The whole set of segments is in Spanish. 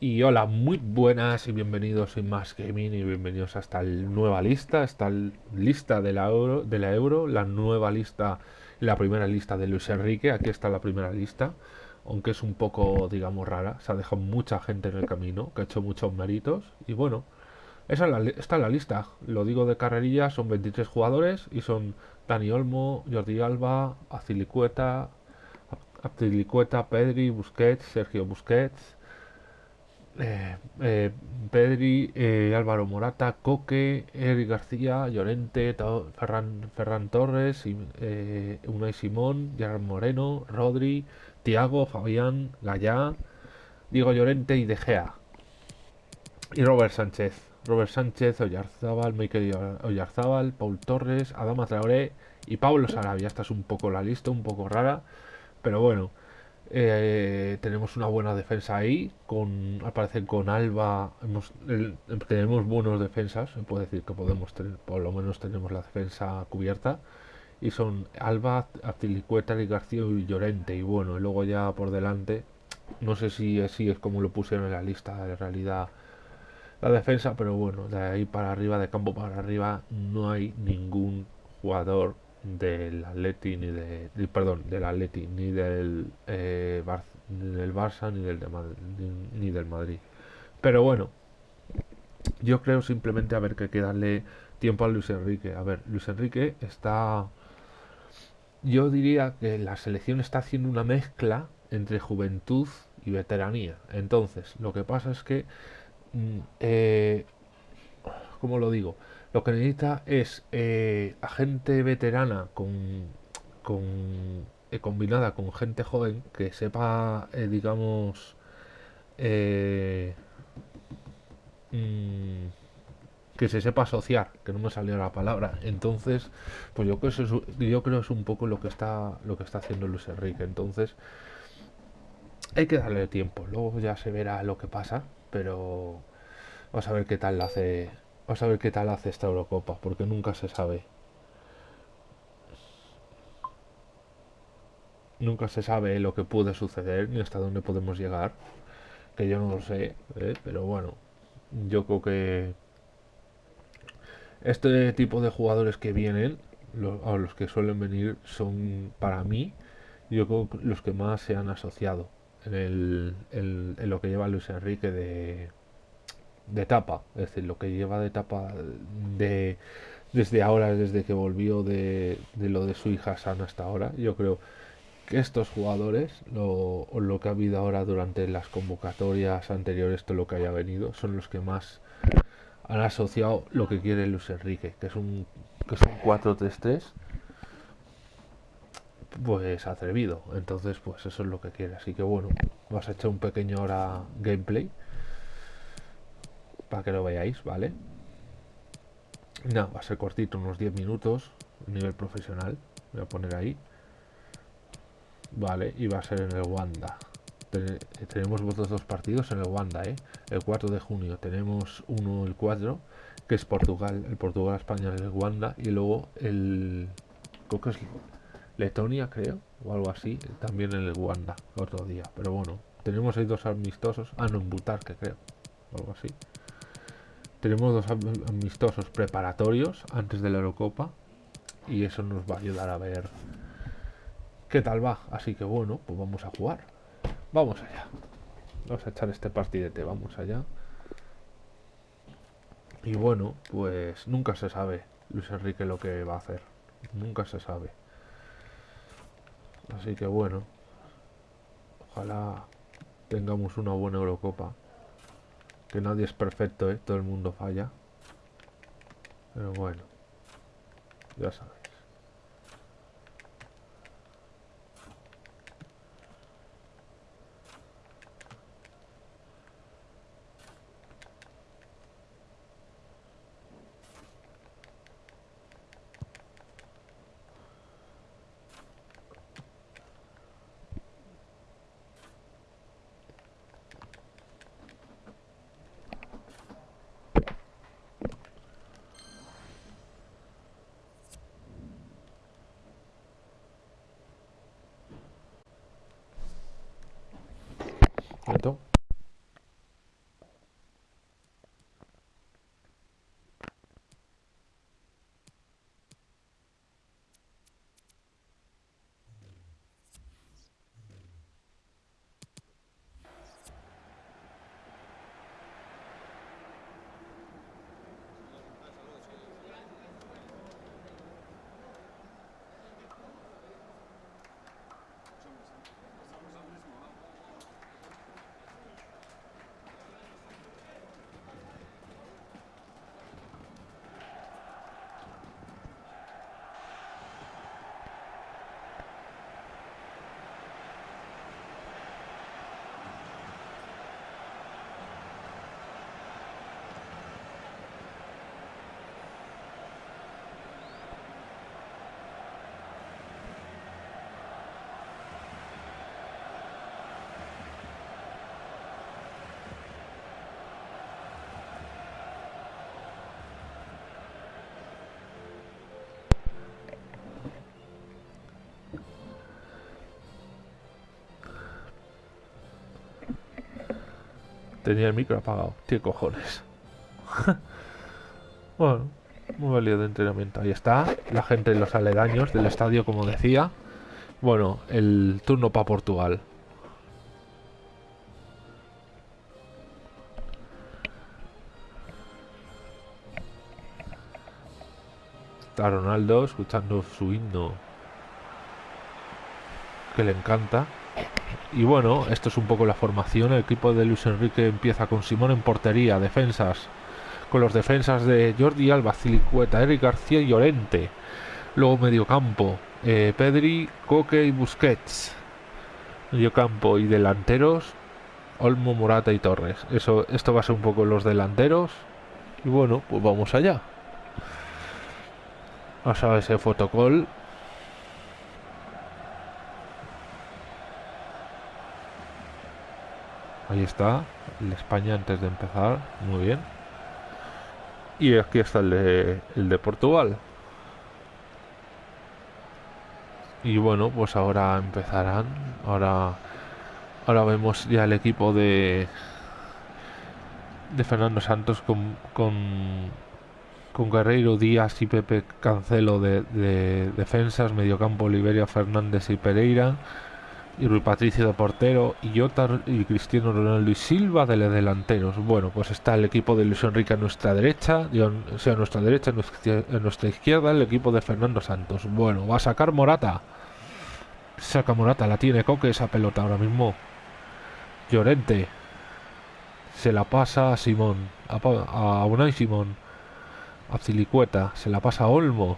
Y hola, muy buenas y bienvenidos a Más Gaming y bienvenidos a esta nueva lista, esta lista de la, Euro, de la Euro, la nueva lista, la primera lista de Luis Enrique, aquí está la primera lista, aunque es un poco, digamos, rara, se ha dejado mucha gente en el camino, que ha hecho muchos méritos, y bueno, esa es la, esta es la lista, lo digo de carrerilla, son 23 jugadores y son Dani Olmo, Jordi Alba, Azilicueta, Azilicueta, Pedri, Busquets, Sergio Busquets, eh, eh, Pedri, eh, Álvaro Morata, Coque, Eric García, Llorente, Ferran, Ferran, Torres, Unai Simón, Gerard Moreno, Rodri, Tiago, Fabián, Gallá, Diego Llorente y De Gea. Y Robert Sánchez. Robert Sánchez, Oyarzábal, Michael Oyarzábal, Paul Torres, Adama Traoré y Pablo Sarabia. Esta es un poco la lista, un poco rara, pero bueno. Eh, tenemos una buena defensa ahí, con al parecer con Alba tenemos buenos defensas, se puede decir que podemos tener, por lo menos tenemos la defensa cubierta, y son Alba, Atilicueta, y García y Llorente, y bueno, y luego ya por delante, no sé si así es como lo pusieron en la lista, de realidad la defensa, pero bueno, de ahí para arriba, de campo para arriba, no hay ningún jugador del Atleti ni de, perdón del Atleti ni del eh, ni del Barça ni del de ni, del Madrid. Pero bueno yo creo simplemente a ver que hay que darle tiempo a Luis Enrique. A ver Luis Enrique está yo diría que la selección está haciendo una mezcla entre juventud y veteranía. Entonces lo que pasa es que mm, eh, como lo digo lo que necesita es eh, a gente veterana con, con eh, combinada con gente joven que sepa, eh, digamos, mm, que se sepa asociar, que no me salió la palabra. Entonces, pues yo creo que es, yo creo es un poco lo que está lo que está haciendo Luis Enrique. Entonces, hay que darle tiempo. Luego ya se verá lo que pasa, pero vamos a ver qué tal la hace A ver qué tal hace esta Eurocopa, porque nunca se sabe. Nunca se sabe lo que puede suceder ni hasta dónde podemos llegar. Que yo no lo sé, ¿eh? pero bueno, yo creo que este tipo de jugadores que vienen, los, a los que suelen venir, son para mí, yo creo los que más se han asociado en lo que lleva Luis Enrique de de etapa, es decir, lo que lleva de etapa de desde ahora, desde que volvió de, de lo de su hija sana hasta ahora, yo creo que estos jugadores, lo, lo que ha habido ahora durante las convocatorias anteriores, todo lo que haya venido, son los que más han asociado lo que quiere Luis Enrique, que es un, que es un 4-3-3 pues atrevido. Entonces, pues eso es lo que quiere. Así que bueno, vas a echar un pequeño ahora gameplay para que lo veáis, ¿vale? No, va a ser cortito, unos 10 minutos, nivel profesional, voy a poner ahí. Vale, y va a ser en el Wanda. tenemos vosotros dos partidos en el Wanda, ¿eh? El 4 de junio tenemos uno el 4, que es Portugal, el Portugal-España en el Wanda, y luego el... creo que es Letonia, creo, o algo así, también en el Wanda, otro día. Pero bueno, tenemos ahí dos amistosos, ah, no, en que creo, algo así. Tenemos dos amistosos preparatorios antes de la Eurocopa y eso nos va a ayudar a ver qué tal va. Así que bueno, pues vamos a jugar. Vamos allá. Vamos a echar este partidete, vamos allá. Y bueno, pues nunca se sabe Luis Enrique lo que va a hacer. Nunca se sabe. Así que bueno, ojalá tengamos una buena Eurocopa. Que nadie es perfecto, ¿eh? Todo el mundo falla. Pero bueno. Ya sabes. Tenía el micro apagado. Tiene cojones. bueno, muy válido de entrenamiento. Ahí está. La gente en los aledaños del estadio, como decía. Bueno, el turno para Portugal. Está Ronaldo escuchando su himno que le encanta. Y bueno, esto es un poco la formación. El equipo de Luis Enrique empieza con Simón en portería, defensas, con los defensas de Jordi Alba, Cilicueta, Eric García y Llorente. Luego mediocampo, eh, Pedri, Coque y Busquets. Mediocampo y delanteros, Olmo, Morata y Torres. Eso, esto va a ser un poco los delanteros. Y bueno, pues vamos allá. Vamos a ese fotocall. Ahí está, el España antes de empezar, muy bien. Y aquí está el de, el de Portugal. Y bueno, pues ahora empezarán. Ahora, ahora vemos ya el equipo de de Fernando Santos con, con, Guerreiro Díaz y Pepe Cancelo de, de defensas, mediocampo Liberia Fernández y Pereira y Rui Patricio de portero y Jota y Cristiano Ronaldo y Silva de delanteros. Bueno, pues está el equipo de Luis Enrique a nuestra derecha, o sea, a nuestra derecha, a nuestra izquierda el equipo de Fernando Santos. Bueno, va a sacar Morata. Saca Morata, la tiene Coque esa pelota ahora mismo. Llorente. Se la pasa a Simón, a, a Unai Simón, a Cilicueta, se la pasa a Olmo.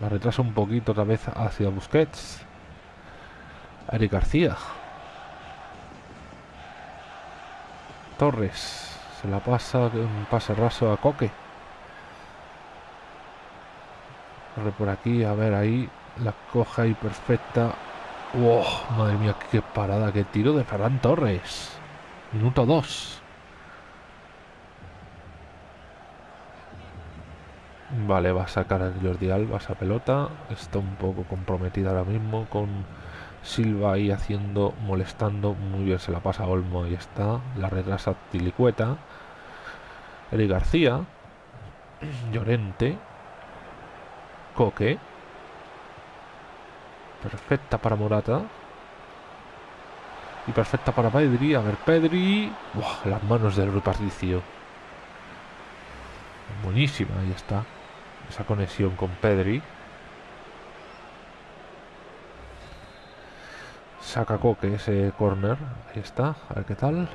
La retrasa un poquito otra vez hacia Busquets. Ari García. Torres. Se la pasa un pase raso a Coque. Corre por aquí, a ver ahí. La coja ahí perfecta. ¡Wow! Madre mía, qué parada, qué tiro de Ferran Torres. Minuto 2. Vale, va a sacar a Jordi Alba esa pelota. Está un poco comprometida ahora mismo con Silva ahí haciendo, molestando. Muy bien, se la pasa a Olmo. Ahí está. La retrasa Tilicueta. Eric García. Llorente. Coque. Perfecta para Morata. Y perfecta para Pedri. A ver, Pedri. las manos del reparticio. Buenísima, ahí está. Esa conexión con Pedri. Saca Coque ese corner. Ahí está. A ver qué tal.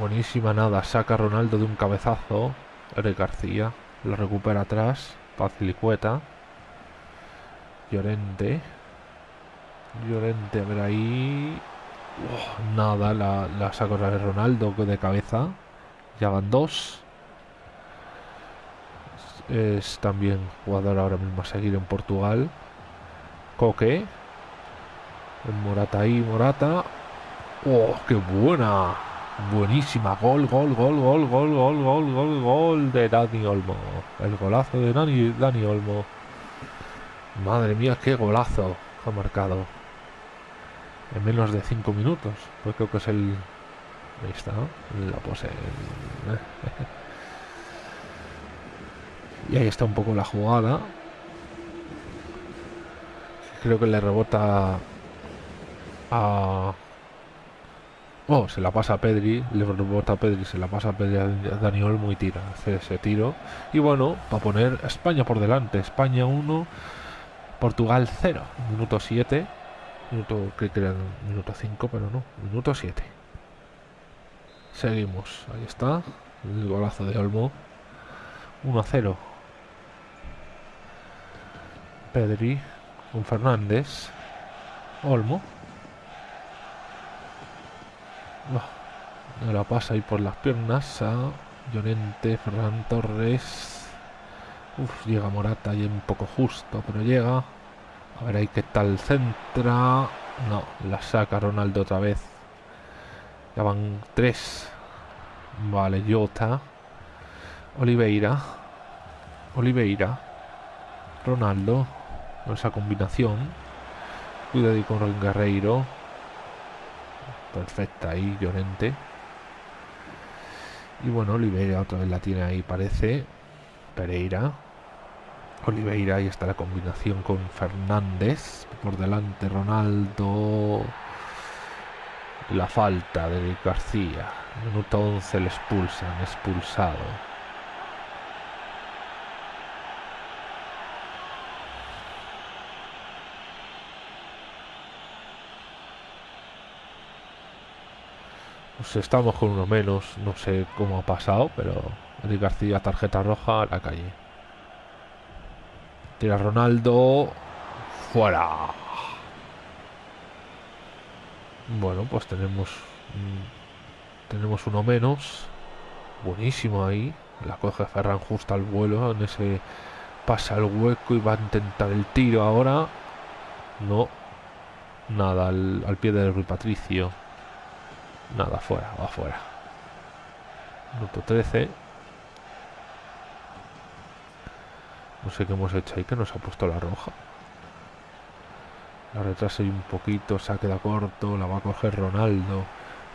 buenísima nada. Saca Ronaldo de un cabezazo. Eric García. Lo recupera atrás. Pacilicueta. Llorente. Llorente, a ver ahí. nada, la, la saca Ronaldo de cabeza. Ya van dos. Es también jugador ahora mismo a seguir en Portugal. Coque. Morata ahí, Morata. ¡Oh, qué buena! Buenísima. Gol, gol, gol, gol, gol, gol, gol, gol, gol de Dani Olmo. El golazo de Dani, Dani Olmo. Madre mía, qué golazo ha marcado. En menos de 5 minutos. Pues creo que es el... Ahí está, La pose. y ahí está un poco la jugada creo que le rebota a... Oh, se la pasa a Pedri, le rebota a Pedri, se la pasa a Pedri a Dani Olmo y tira, hace ese tiro. Y bueno, para poner España por delante, España 1, Portugal 0, minuto 7, minuto, que era minuto 5, pero no, minuto 7. Seguimos, ahí está, el golazo de Olmo, 1 0. Pedri, con Fernández. Olmo. No, la pasa ahí por las piernas a Llorente, Ferran Torres. Uf, llega Morata y un poco justo, pero llega. A ver ahí qué tal centra. No, la saca Ronaldo otra vez. Ya van tres. Vale, Jota. Oliveira. Oliveira. Ronaldo esa combinación. Cuidado con el Guerreiro. Perfecta ahí, Llorente. Y bueno, Oliveira otra vez la tiene ahí, parece. Pereira. Oliveira, ahí está la combinación con Fernández. Por delante Ronaldo. La falta de García. Minuto 11 le expulsan, expulsado. Pues estamos con uno menos, no sé cómo ha pasado, pero Eric García, tarjeta roja a la calle. Tira Ronaldo. Fuera. Bueno, pues tenemos. Tenemos uno menos. Buenísimo ahí. La coge Ferran justo al vuelo. En ese pasa el hueco y va a intentar el tiro ahora. No. Nada, al, al pie del Rui Patricio. Nada, fuera, va afuera. Minuto 13. No sé qué hemos hecho ahí, que nos ha puesto la roja. La retrasa un poquito, se ha quedado corto, la va a coger Ronaldo.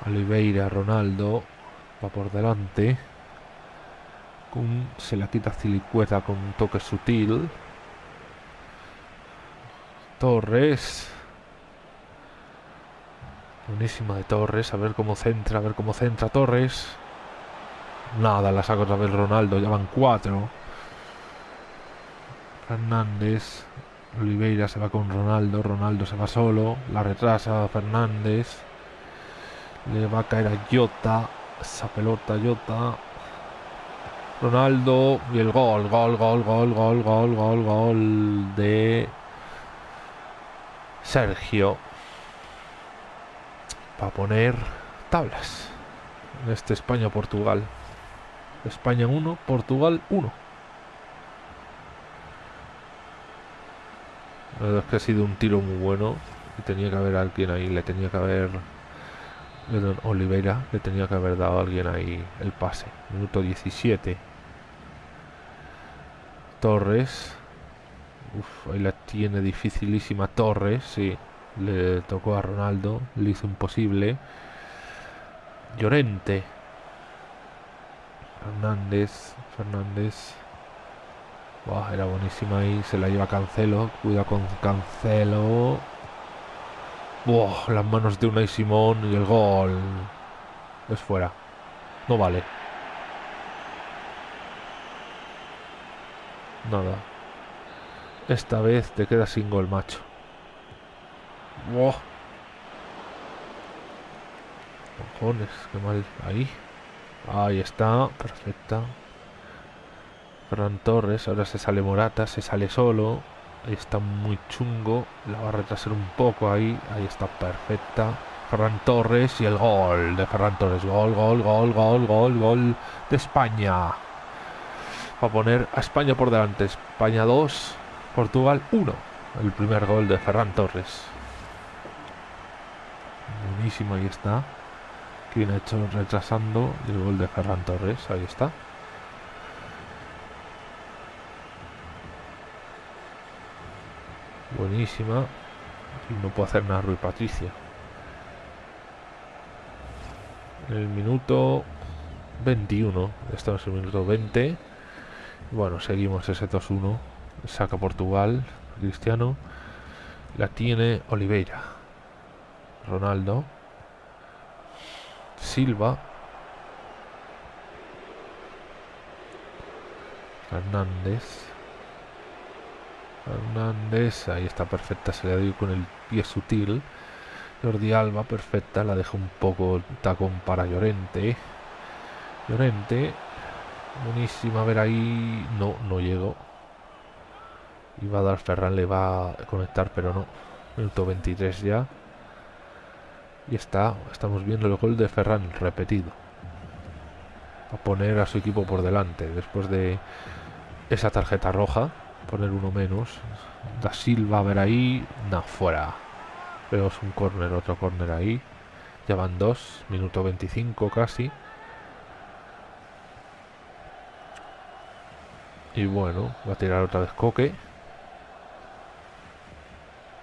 Oliveira, Ronaldo. Va por delante. se la quita Cilicueta con un toque sutil. Torres. Buenísima de Torres, a ver cómo centra, a ver cómo centra Torres. Nada, la saca otra vez Ronaldo, ya van cuatro. Fernández, Oliveira se va con Ronaldo, Ronaldo se va solo, la retrasa Fernández. Le va a caer a Jota, esa pelota Jota. Ronaldo y el gol, gol, gol, gol, gol, gol, gol, gol de Sergio para poner tablas en este España-Portugal. España 1, Portugal 1. La verdad es que ha sido un tiro muy bueno y tenía que haber alguien ahí, le tenía que haber Oliveira, le tenía que haber dado a alguien ahí el pase. Minuto 17. Torres. Uf, ahí la tiene dificilísima Torres, sí. Le tocó a Ronaldo, le hizo imposible. Llorente. Fernández, Fernández. era buenísima ahí, se la lleva Cancelo. Cuida con Cancelo. las manos de Unai Simón y el gol. Es fuera. No vale. Nada. Esta vez te queda sin gol, macho. Wow. Cojones, qué mal. Ahí. Ahí está, perfecta. Ferran Torres, ahora se sale Morata, se sale solo. Ahí está muy chungo. La va a retrasar un poco ahí. Ahí está perfecta. Ferran Torres y el gol de Ferran Torres. Gol, gol, gol, gol, gol, gol de España. Va a poner a España por delante. España 2, Portugal 1. El primer gol de Ferran Torres. Buenísimo, ahí está. Quien ha hecho retrasando el gol de Ferran Torres, ahí está. Buenísima. Y no puedo hacer nada Rui Patricia. El minuto 21. Estamos en el minuto 20. Bueno, seguimos ese 2-1. Saca Portugal. Cristiano. La tiene Oliveira. Ronaldo. Silva. Hernández. Hernández, ahí está perfecta, se le dio con el pie sutil. Jordi Alba, perfecta, la deja un poco tacón para Llorente. Llorente, buenísima, a ver ahí, no, no llegó. Iba a dar Ferran, le va a conectar, pero no. Minuto 23 ya. Y está, estamos viendo el gol de Ferran repetido. A poner a su equipo por delante. Después de esa tarjeta roja, poner uno menos. Da Silva a ver ahí. No, fuera. Pero es un córner, otro córner ahí. Ya van dos, minuto 25 casi. Y bueno, va a tirar otra vez Coque.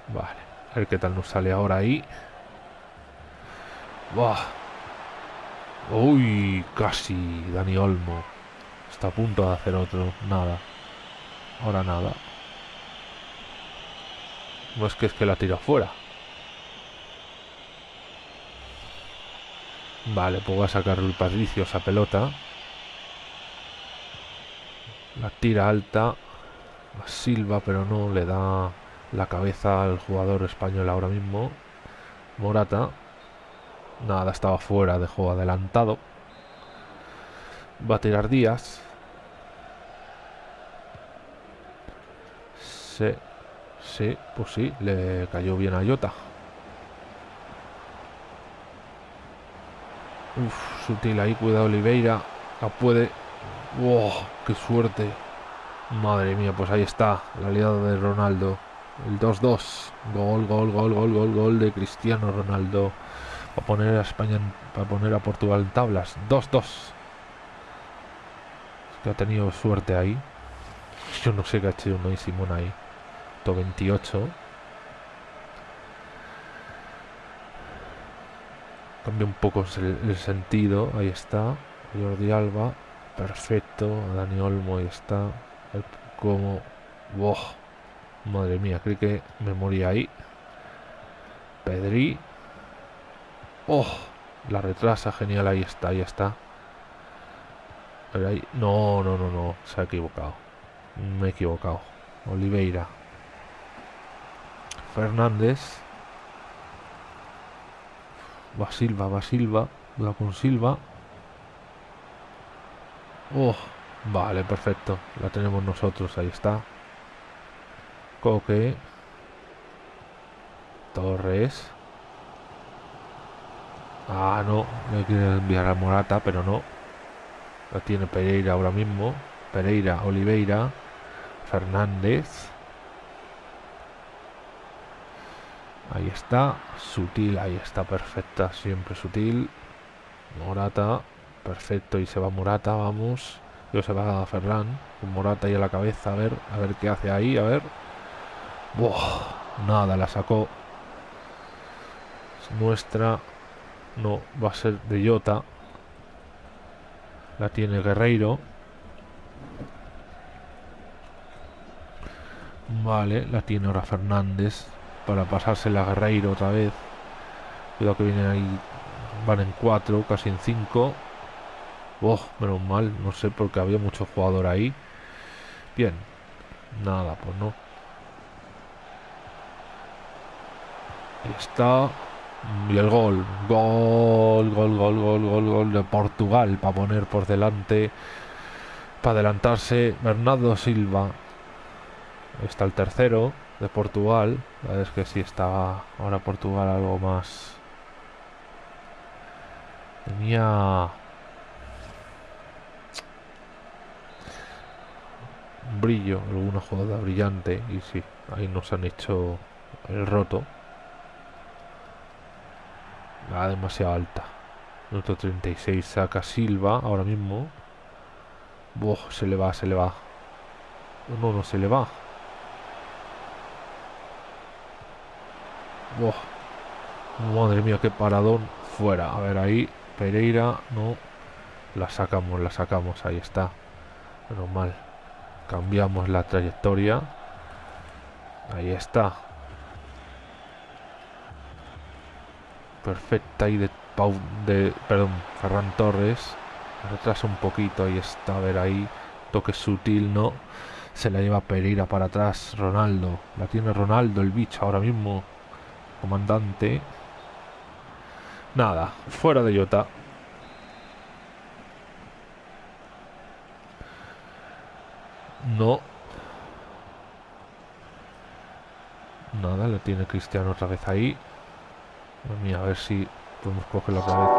Vale, a ver qué tal nos sale ahora ahí. Uy, casi Dani Olmo. Está a punto de hacer otro. Nada. Ahora nada. No es que es que la tira fuera. Vale, pues voy a sacar el Patricio esa pelota. La tira alta. Silva, pero no le da la cabeza al jugador español ahora mismo. Morata. Nada, estaba fuera de juego adelantado. Va a tirar Díaz. Sí, sí, pues sí, le cayó bien a Jota. Uf, sutil ahí, cuidado Oliveira. La puede. ¡Wow! ¡Qué suerte! Madre mía, pues ahí está, la aliada de Ronaldo. El 2-2. Gol, gol, gol, gol, gol, gol de Cristiano Ronaldo. Para poner a España, para poner a Portugal en tablas. 2-2. Es que ha tenido suerte ahí. Yo no sé qué ha hecho y Simón ahí. 28. Cambia un poco el, sentido. Ahí está. Jordi Alba. Perfecto. Dani Olmo ahí está. como. Wow. Madre mía, creí que me moría ahí. Pedri. Oh, la retrasa, genial, ahí está, ahí está. ahí, no, no, no, no, se ha equivocado. Me he equivocado. Oliveira. Fernández. Va Silva, va Silva. Va con Silva. Oh, vale, perfecto. La tenemos nosotros, ahí está. Coque. Torres. Ah, no. Le quiere enviar a Morata, pero no. La tiene Pereira ahora mismo. Pereira, Oliveira. Fernández. Ahí está. Sutil, ahí está perfecta. Siempre sutil. Morata. Perfecto. Y se va Morata, vamos. Yo se va a Ferran. Con Morata ahí a la cabeza. A ver, a ver qué hace ahí. A ver. nada, la sacó. Es nuestra. No, va a ser de Jota. La tiene Guerreiro. Vale, la tiene ahora Fernández para pasársela a Guerreiro otra vez. Cuidado que vienen ahí. Van en 4, casi en 5. Oh, menos mal, no sé porque había mucho jugador ahí. Bien. Nada, pues no. Está. Y el gol. Gol, gol, gol, gol, gol, gol de Portugal para poner por delante. Para adelantarse Bernardo Silva. está el tercero de Portugal. Es que si está ahora Portugal algo más. Tenía brillo, alguna jugada brillante y sí, ahí nos han hecho el roto. Va demasiado alta. Minuto 36 saca Silva ahora mismo. se le va, se le va. No, no se le va. Madre mía, qué paradón. Fuera. A ver, ahí. Pereira. No. La sacamos, la sacamos. Ahí está. Menos mal. Cambiamos la trayectoria. Ahí está. Perfecta y de Pau, de perdón, Ferran Torres. Retrasa un poquito, ahí está, a ver ahí. Toque sutil, ¿no? Se la lleva Pereira para atrás. Ronaldo. La tiene Ronaldo, el bicho ahora mismo comandante. Nada, fuera de Jota. No. Nada, le tiene Cristiano otra vez ahí. Mira, a ver si podemos cogerlo otra vez.